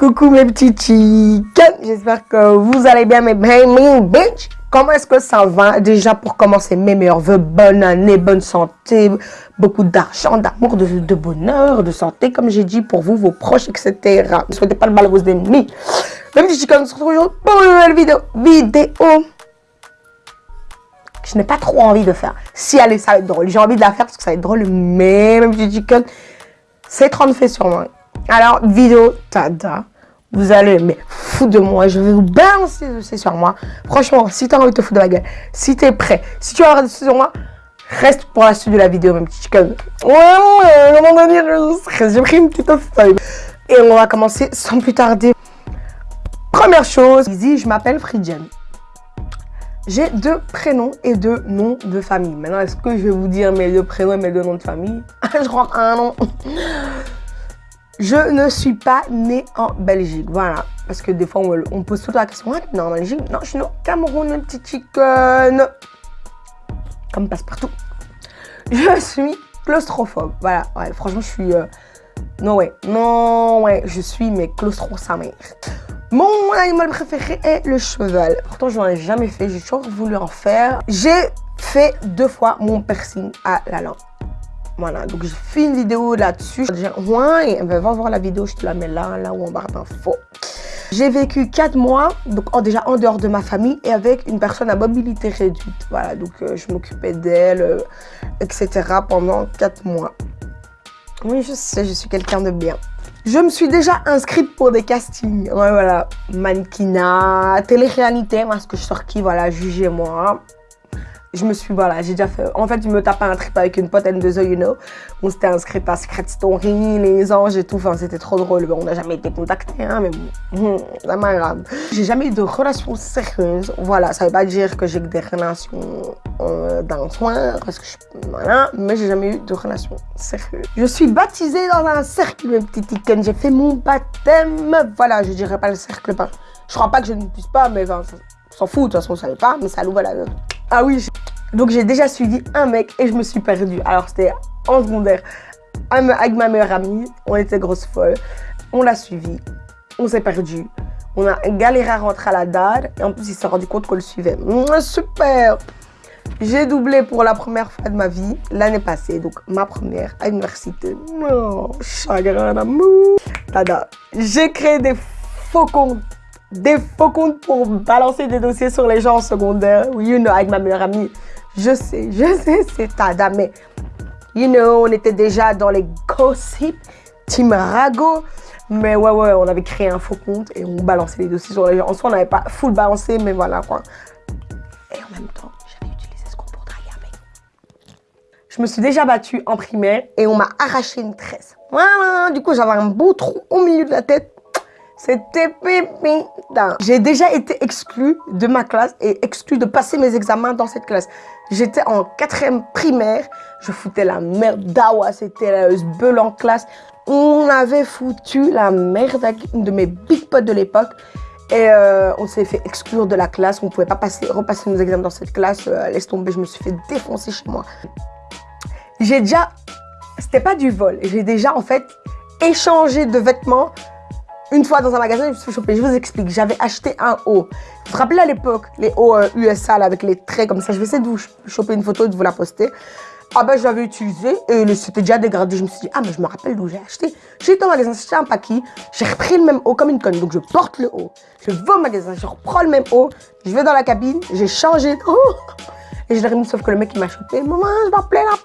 Coucou mes petits chickens, j'espère que vous allez bien mes baby bitch. Comment est-ce que ça va Déjà pour commencer, mes meilleurs voeux, bonne année, bonne santé, beaucoup d'argent, d'amour, de, bonheur, de santé, comme j'ai dit, pour vous, vos proches, etc. Ne souhaitez pas le mal à vos ennemis. Mes petits chickens, on se retrouve pour une nouvelle vidéo. Vidéo je n'ai pas trop envie de faire. Si allez, ça va être drôle. J'ai envie de la faire parce que ça va être drôle, mais mes petits chickens, c'est 30 fait sur moi. Alors, vidéo, tada. Vous allez mais foutre de moi. Je vais vous balancer c'est sur moi. Franchement, si tu as envie de te foutre de ma gueule, si tu es prêt, si tu as envie de sur moi, reste pour la suite de la vidéo, mon petit chicken. Ouais, ouais, comment dire, j'ai pris une petite feuille. Et on va commencer sans plus tarder. Première chose, ici, je m'appelle Fridian. J'ai deux prénoms et deux noms de famille. Maintenant, est-ce que je vais vous dire mes deux prénoms et mes deux noms de famille? Je rentre un nom. Je ne suis pas née en Belgique. Voilà. Parce que des fois, on, pose toute la question. Ah, non, en Belgique? Non, je suis née au Cameroun, un petit chicken. Comme passe-partout. Je suis claustrophobe. Voilà. Ouais, franchement, je suis... Non, ouais. Non, ouais. Je suis, mais claustro sa mère. Mon animal préféré est le cheval. Pourtant, je n'en ai jamais fait. J'ai toujours voulu en faire. J'ai fait deux fois mon piercing à la langue. Voilà, donc j'ai fait une vidéo là-dessus. Ouais, va voir la vidéo, je te la mets là, là où en barre d'infos. J'ai vécu 4 mois, donc déjà en dehors de ma famille et avec une personne à mobilité réduite. Voilà, donc euh, je m'occupais d'elle, euh, etc. pendant 4 mois. Oui, je sais, je suis quelqu'un de bien. Je me suis déjà inscrite pour des castings. Ouais, voilà. Mannequinat, télé-réalité, parce que je sors qui, voilà, jugez-moi je me suis, voilà, j'ai déjà fait. En fait, je me tapais un trip avec une pote N2O, you know. On s'était inscrit à Secret Story, les anges et tout. Enfin, c'était trop drôle. On n'a jamais été contactés, hein, mais bon, ça m'a grave. J'ai jamais eu de relation sérieuse. Voilà, ça veut pas dire que j'ai que des relations euh, d'un soin, parce que je, voilà, mais j'ai jamais eu de relation sérieuse. Je suis baptisée dans un cercle, mes petits tickets. J'ai fait mon baptême. Voilà, je dirais pas le cercle, pas. Je crois pas que je ne puisse pas, mais enfin, s'en fout, de toute façon, on savait pas, mais ça l'ouvre la Ah oui, donc j'ai déjà suivi un mec et je me suis perdue. Alors c'était en secondaire avec ma meilleure amie. On était grosses folles. On l'a suivi. On s'est perdu. On a galéré à rentrer à la DAD. Et en plus, il s'est rendu compte qu'on le suivait. super J'ai doublé pour la première fois de ma vie l'année passée. Donc ma première à l'université. Oh, chagrin d'amour. J'ai créé des faux comptes des faux comptes pour balancer des dossiers sur les gens en secondaire. You know, avec ma meilleure amie. Je sais, je sais, c'est Tada, mais, you know, on était déjà dans les gossip, Team Rago. Mais ouais, ouais, on avait créé un faux compte et on balançait les dossiers sur les gens. En soi, on n'avait pas full balancé, mais voilà, quoi. Et en même temps, j'avais utilisé ce compte pour draguer. Je me suis déjà battue en primaire et on m'a arraché une tresse. Voilà, du coup, j'avais un beau trou au milieu de la tête. C'était pipi. J'ai déjà été exclue de ma classe et exclue de passer mes examens dans cette classe. J'étais en quatrième primaire. Je foutais la merde d'Awa. C'était la bulle en classe. On avait foutu la merde avec une de mes big potes de l'époque. Et euh, on s'est fait exclure de la classe. On ne pouvait pas passer, repasser nos examens dans cette classe. Euh, laisse tomber, je me suis fait défoncer chez moi. J'ai déjà... C'était pas du vol. J'ai déjà, en fait, échangé de vêtements une fois dans un magasin, je me suis chopée. Je vous explique. J'avais acheté un haut. Vous vous rappelez à l'époque, les hauts USA euh, avec les traits comme ça? Je vais essayer de vous choper une photo et de vous la poster. Ah ben, je l'avais utilisé et c'était déjà dégradé. Je me suis dit, ah mais je me rappelle d'où j'ai acheté. Été au magasin, j'ai acheté un paquet. J'ai repris le même haut comme une conne. Donc, je porte le haut. Je vais au magasin, je reprends le même haut. Je vais dans la cabine, j'ai changé de haut. Et je l'ai remis, sauf que le mec, il m'a chopé. Maman, je m'appelais la.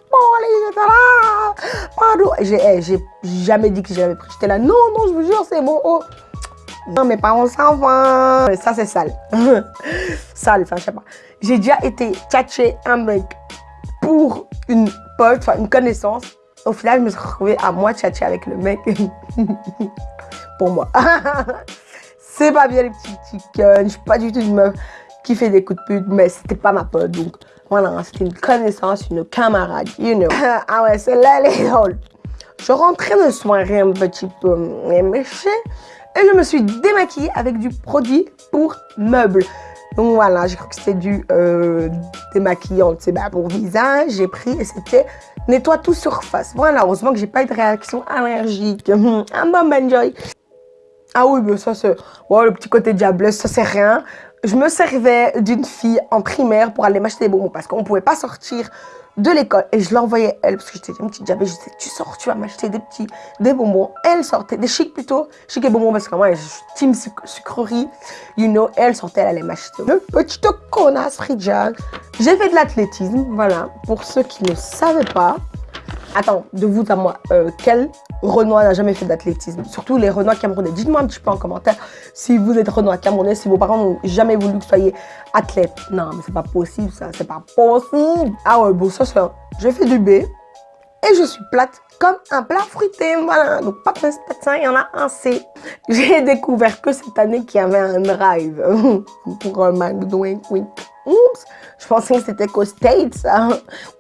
Pardon. Eh, j'ai jamais dit que j'avais pris. J'étais là, non, non, je vous jure, c'est bon. Oh. Non, mes parents s'en vont. Ça, c'est sale. sale, enfin, je sais pas. J'ai déjà été tchatcher un mec pour une pote, une connaissance. Au final, je me suis retrouvée à moi tchatcher avec le mec. pour moi. c'est pas bien les petits chickens. Je suis pas du tout une meuf qui fait des coups de pute, mais c'était pas ma pote. Donc, voilà, c'était une connaissance, une camarade, you know. ah ouais, c'est là les drôle. Je rentrais de soirée un petit peu méchée et je me suis démaquillée avec du produit pour meubles. Donc voilà, j'ai cru que c'était du euh, démaquillant, tu sais, bah, pour visage. J'ai pris et c'était nettoie tout surface. Voilà, heureusement que j'ai pas eu de réaction allergique. un bon enjoy. Ah oui, mais ça, c'est... Le petit côté diablesse, ça, c'est rien. Je me servais d'une fille en primaire pour aller m'acheter des bonbons parce qu'on pouvait pas sortir de l'école. Et je l'envoyais elle parce que j'étais une petite diabète. Je disais, tu sors, tu vas m'acheter des petits, des bonbons. Elle sortait, des chics plutôt, chics et bonbons parce que moi, je suis team sucrerie, you know. Elle sortait, elle allait m'acheter. Le petit connasse Fridjan. J'ai fait de l'athlétisme, voilà. Pour ceux qui ne savaient pas, Attends, de vous à moi, euh, quel Renoir n'a jamais fait d'athlétisme? Surtout les Renois camerounais. Dites-moi un petit peu en commentaire si vous êtes Renoir camerounais, si vos parents n'ont jamais voulu que vous soyez athlète. Non, mais c'est pas possible ça, c'est pas possible. Ah ouais, bon, ça c'est... J'ai fait du B et je suis plate comme un plat fruité, voilà. Donc pas de ça, il y en a un C. J'ai découvert que cette année qu'il y avait un drive pour un McDo, Oups, je pensais que c'était qu'aux States hein,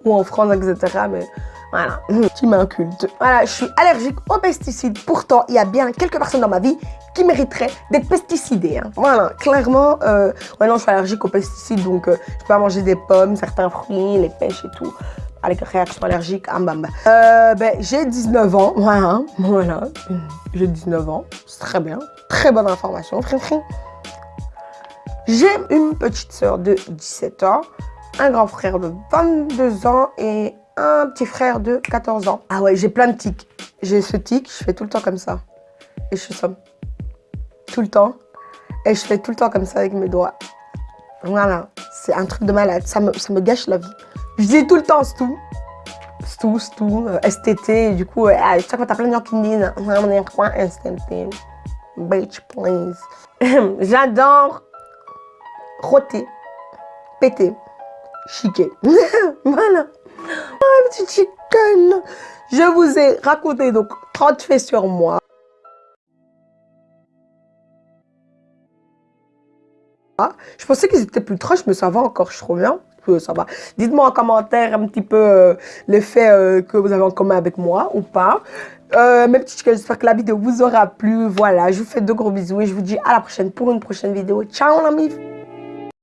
ou en France, etc. Mais voilà, tu m'incultes. Voilà, je suis allergique aux pesticides. Pourtant, il y a bien quelques personnes dans ma vie qui mériteraient d'être pesticidées. Hein. Voilà, clairement, euh, ouais, non, je suis allergique aux pesticides, donc euh, je peux pas manger des pommes, certains fruits, les pêches et tout. Avec réaction allergique, euh, ben, j'ai 19 ans, voilà, voilà, j'ai 19 ans, c'est très bien, très bonne information, J'ai une petite soeur de 17 ans, un grand frère de 22 ans et un petit frère de 14 ans. Ah ouais, j'ai plein de tics. J'ai ce tic, je fais tout le temps comme ça. Et je suis somme. Tout le temps. Et je fais tout le temps comme ça avec mes doigts. Voilà, c'est un truc de malade. Ça me, ça me gâche la vie. Je dis tout le temps tout. Stou, stou, euh, STT. Du coup, euh, chaque fois, t'as plein de gens qui me disent On est quoi STT Bitch, please. J'adore roter, péter, chiquer. voilà. Ah, petit chicken Je vous ai raconté donc 30 faits sur moi. Je pensais qu'ils étaient plus trash, mais ça va encore, je trouve bien. Dites-moi en commentaire un petit peu euh, les faits euh, que vous avez en commun avec moi ou pas. Euh, mes petits chickens, j'espère que la vidéo vous aura plu. Voilà, je vous fais de gros bisous et je vous dis à la prochaine pour une prochaine vidéo. Ciao, l'ami